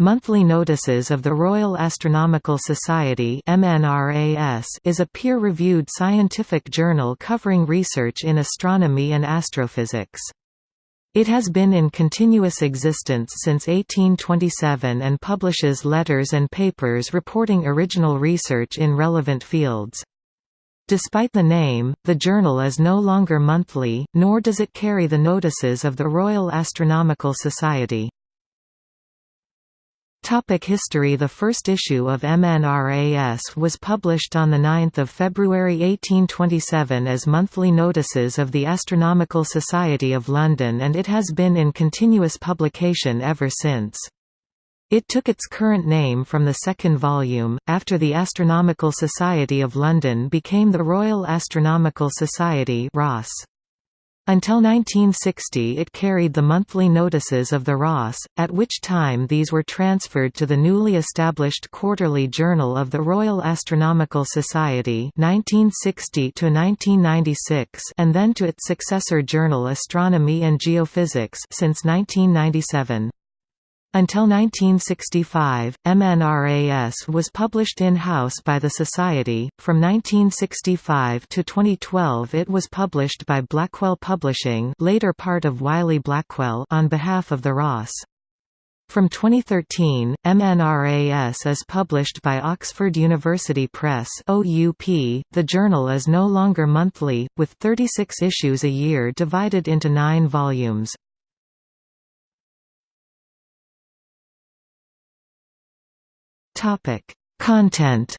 Monthly Notices of the Royal Astronomical Society is a peer-reviewed scientific journal covering research in astronomy and astrophysics. It has been in continuous existence since 1827 and publishes letters and papers reporting original research in relevant fields. Despite the name, the journal is no longer monthly, nor does it carry the notices of the Royal Astronomical Society. Topic history The first issue of MNRAS was published on 9 February 1827 as monthly notices of the Astronomical Society of London and it has been in continuous publication ever since. It took its current name from the second volume, after the Astronomical Society of London became the Royal Astronomical Society RAS. Until 1960 it carried the monthly notices of the Ross, at which time these were transferred to the newly established Quarterly Journal of the Royal Astronomical Society 1960 and then to its successor journal Astronomy and Geophysics since 1997. Until 1965, MNRAS was published in-house by the Society. From 1965 to 2012 it was published by Blackwell Publishing later part of Wiley Blackwell on behalf of the RAS. From 2013, MNRAS is published by Oxford University Press. .The journal is no longer monthly, with 36 issues a year divided into nine volumes. Topic: Content.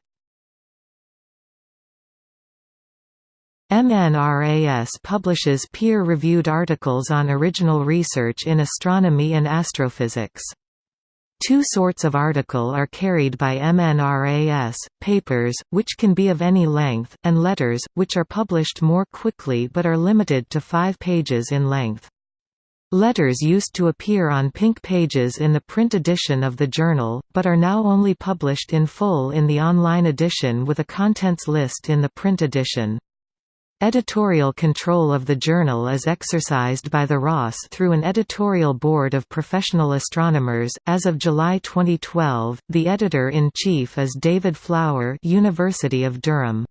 MNRAS publishes peer-reviewed articles on original research in astronomy and astrophysics. Two sorts of article are carried by MNRAS, papers, which can be of any length, and letters, which are published more quickly but are limited to five pages in length. Letters used to appear on pink pages in the print edition of the journal, but are now only published in full in the online edition with a contents list in the print edition. Editorial control of the journal is exercised by the RAS through an editorial board of professional astronomers. As of July 2012, the editor-in-chief is David Flower, University of Durham.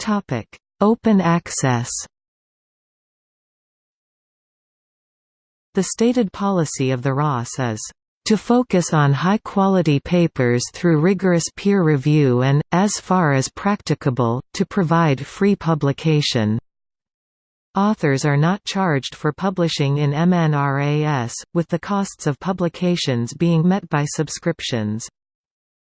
Topic: Open access. The stated policy of the RAS is to focus on high-quality papers through rigorous peer review and, as far as practicable, to provide free publication. Authors are not charged for publishing in MNRAS, with the costs of publications being met by subscriptions.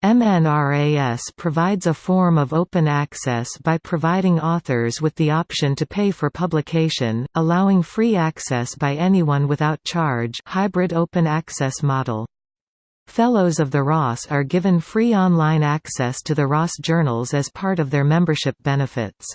MNRAS provides a form of open access by providing authors with the option to pay for publication, allowing free access by anyone without charge hybrid open access model. Fellows of the RAS are given free online access to the RAS journals as part of their membership benefits.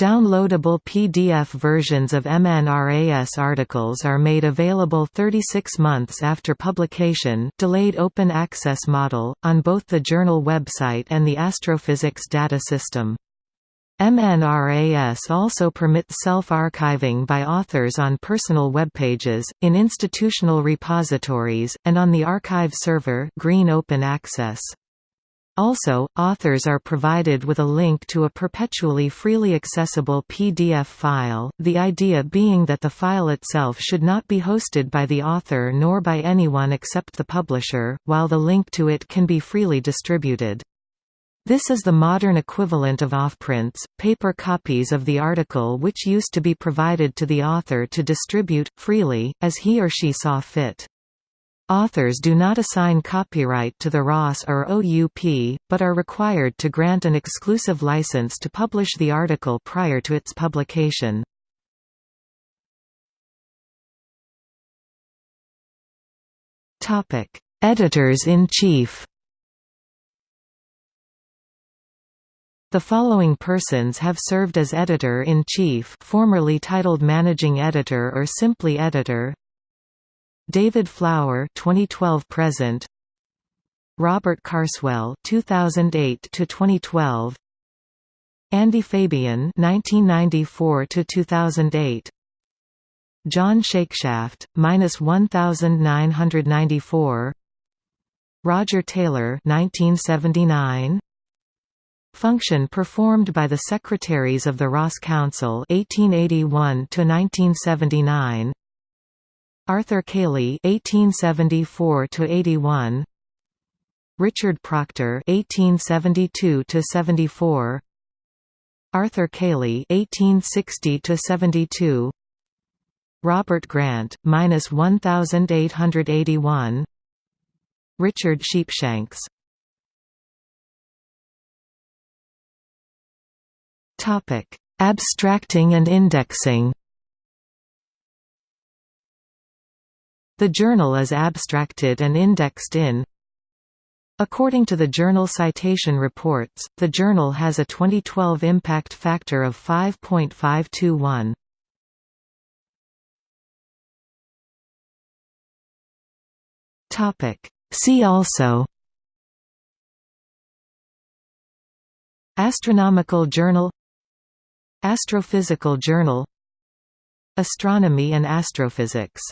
Downloadable PDF versions of MNRAS articles are made available 36 months after publication delayed open access model, on both the journal website and the Astrophysics data system. MNRAS also permits self-archiving by authors on personal webpages, in institutional repositories, and on the arXiv server Green Open Access. Also, authors are provided with a link to a perpetually freely accessible PDF file, the idea being that the file itself should not be hosted by the author nor by anyone except the publisher, while the link to it can be freely distributed. This is the modern equivalent of offprints, paper copies of the article which used to be provided to the author to distribute, freely, as he or she saw fit. Authors do not assign copyright to the RAS or OUP, but are required to grant an exclusive license to publish the article prior to its publication. Editors-in-chief The following persons have served as editor-in-chief formerly titled managing editor or simply editor David Flower 2012 present Robert Carswell 2008 to 2012 Andy Fabian 1994 to 2008 John Shakeshaft, minus 1994. Roger Tayler, 1979. Function performed by the Secretaries of the Ross Council 1881 to 1979. Arthur Cayley 1874 to 81. Richard Proctor 1872 to 74. Arthur Cayley 1860 to 72. Robert Grant, minus 1881 Richard Sheepshanks Topic: Abstracting and indexing The journal is abstracted and indexed in. According to the Journal Citation Reports, the journal has a 2012 impact factor of 5.521. Topic. See also. Astronomical Journal. Astrophysical Journal. Astronomy and Astrophysics